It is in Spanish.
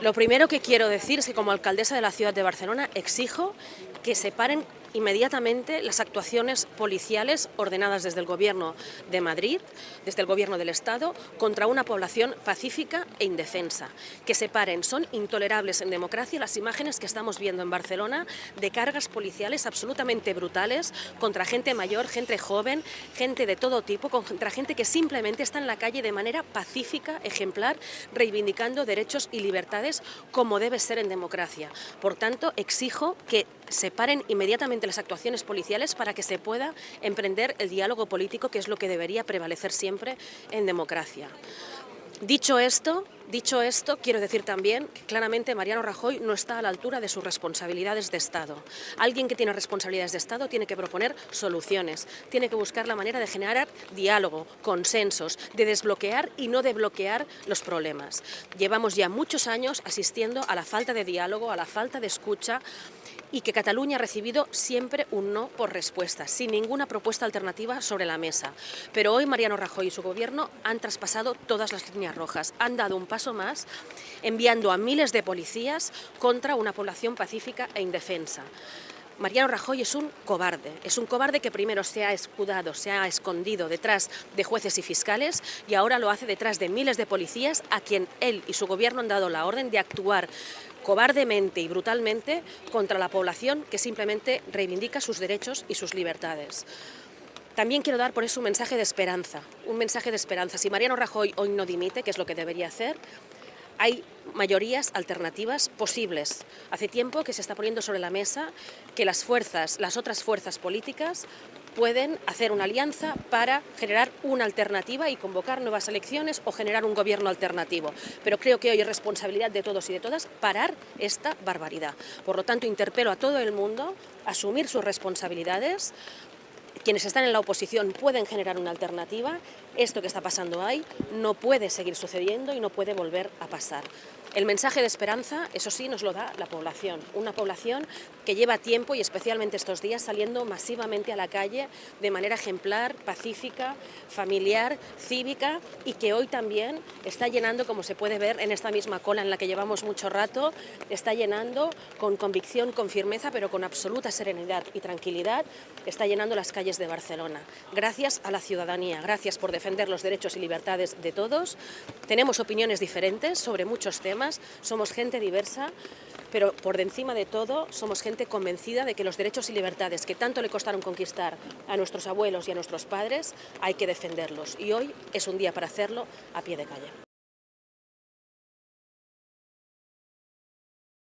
Lo primero que quiero decir es que como alcaldesa de la ciudad de Barcelona exijo que se paren inmediatamente las actuaciones policiales ordenadas desde el Gobierno de Madrid, desde el Gobierno del Estado, contra una población pacífica e indefensa. Que se paren, son intolerables en democracia las imágenes que estamos viendo en Barcelona de cargas policiales absolutamente brutales contra gente mayor, gente joven, gente de todo tipo, contra gente que simplemente está en la calle de manera pacífica, ejemplar, reivindicando derechos y libertades como debe ser en democracia. Por tanto, exijo que se paren inmediatamente las actuaciones policiales para que se pueda emprender el diálogo político, que es lo que debería prevalecer siempre en democracia. Dicho esto, dicho esto, quiero decir también que claramente Mariano Rajoy no está a la altura de sus responsabilidades de Estado. Alguien que tiene responsabilidades de Estado tiene que proponer soluciones, tiene que buscar la manera de generar diálogo, consensos, de desbloquear y no de bloquear los problemas. Llevamos ya muchos años asistiendo a la falta de diálogo, a la falta de escucha, y que Cataluña ha recibido siempre un no por respuesta, sin ninguna propuesta alternativa sobre la mesa. Pero hoy Mariano Rajoy y su gobierno han traspasado todas las líneas han dado un paso más enviando a miles de policías contra una población pacífica e indefensa. Mariano Rajoy es un cobarde, es un cobarde que primero se ha escudado, se ha escondido detrás de jueces y fiscales y ahora lo hace detrás de miles de policías a quien él y su gobierno han dado la orden de actuar cobardemente y brutalmente contra la población que simplemente reivindica sus derechos y sus libertades. También quiero dar por eso un mensaje de esperanza, un mensaje de esperanza. Si Mariano Rajoy hoy no dimite, que es lo que debería hacer, hay mayorías alternativas posibles. Hace tiempo que se está poniendo sobre la mesa que las fuerzas, las otras fuerzas políticas pueden hacer una alianza para generar una alternativa y convocar nuevas elecciones o generar un gobierno alternativo. Pero creo que hoy es responsabilidad de todos y de todas parar esta barbaridad. Por lo tanto, interpelo a todo el mundo a asumir sus responsabilidades, quienes están en la oposición pueden generar una alternativa, esto que está pasando ahí no puede seguir sucediendo y no puede volver a pasar. El mensaje de esperanza, eso sí, nos lo da la población, una población que lleva tiempo y especialmente estos días saliendo masivamente a la calle de manera ejemplar, pacífica, familiar, cívica y que hoy también está llenando, como se puede ver en esta misma cola en la que llevamos mucho rato, está llenando con convicción, con firmeza, pero con absoluta serenidad y tranquilidad, está llenando las calles de Barcelona. Gracias a la ciudadanía, gracias por defender los derechos y libertades de todos. Tenemos opiniones diferentes sobre muchos temas, somos gente diversa, pero por encima de todo somos gente convencida de que los derechos y libertades que tanto le costaron conquistar a nuestros abuelos y a nuestros padres hay que defenderlos. Y hoy es un día para hacerlo a pie de calle.